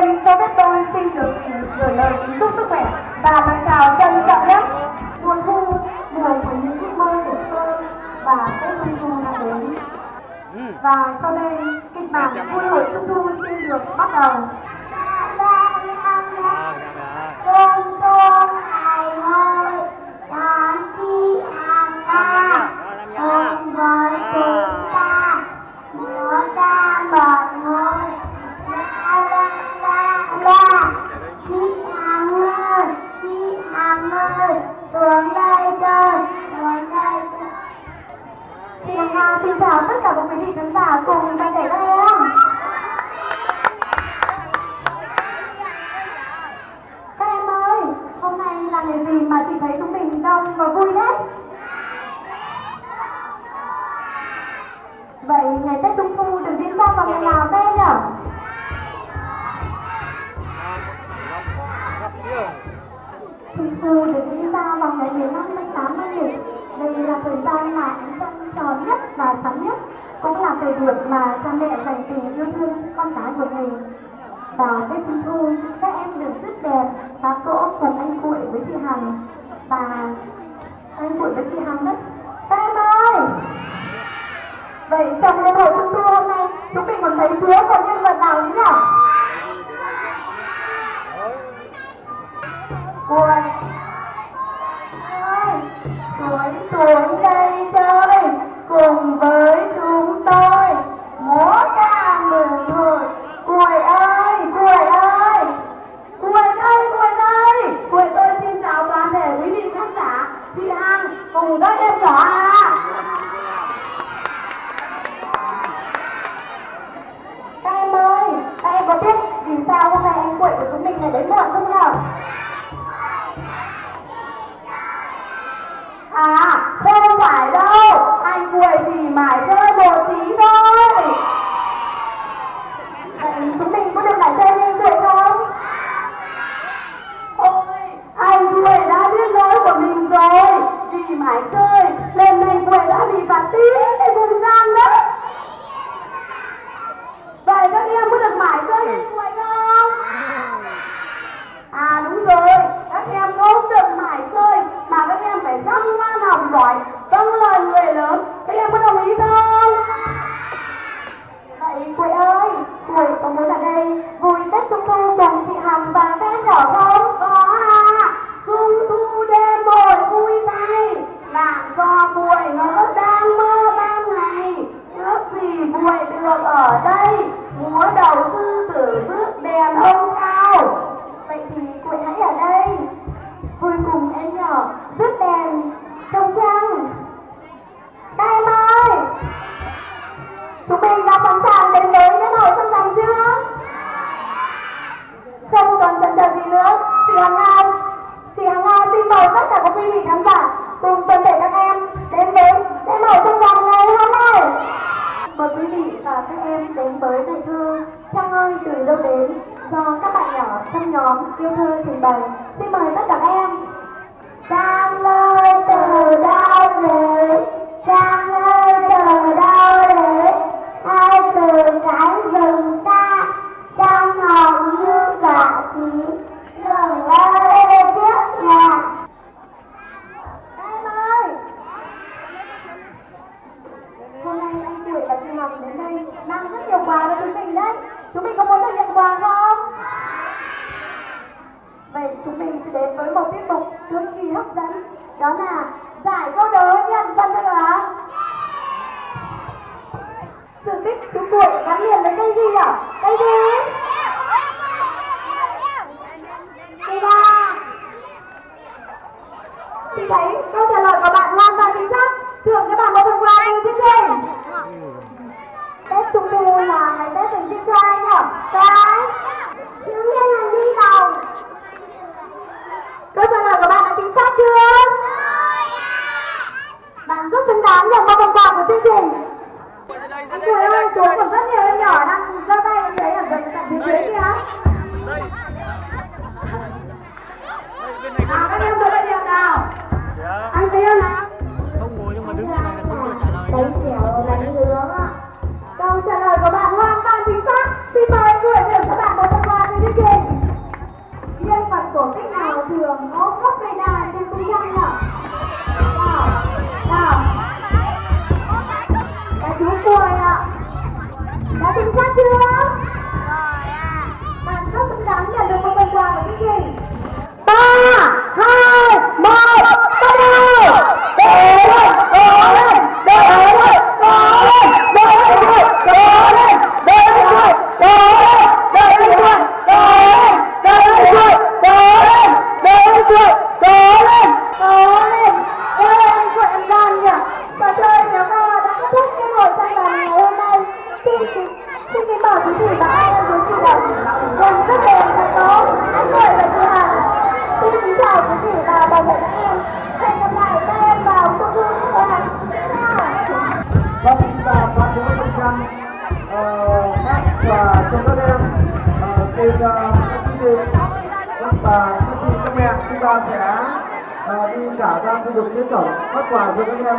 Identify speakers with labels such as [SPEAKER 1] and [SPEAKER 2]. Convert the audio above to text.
[SPEAKER 1] Tiên cho phép tôi xin được gửi lời kính chúc sức khỏe và lời chào trân trọng nhất. Mùa thu, mùa của những ước mơ trẻ thơ và Tết Trung Thu đã đến. Ừ. Và sau đây, kịch bản vui hội Trung Thu xin được bắt đầu. nhất cũng là thời điểm mà cha mẹ dành tình yêu thương cho con cái của mình. Vào Tết Trung Thu, các em được rất đẹp và cỗ cùng anh Cuội với chị Hằng. Và anh Cuội với chị Hằng đấy. Các em ơi! Vậy trong lễ hội Trung Thu hôm nay, chúng mình còn thấy thiếu còn nhân vật nào nữa nhỉ? Cùng với. tư tưởng đó là giải câu đố nhân văn hóa sự tích chúng tôi gắn liền với cây gì nhở? Cây gì? Cây ba. Chị thấy Bate, bate. Ờ, các và cho các em ờ, cùng ờ, các quý các bà, các chị các mẹ chúng ta
[SPEAKER 2] sẽ đi cả ra khu vực chiến tổng phát quà cho các em.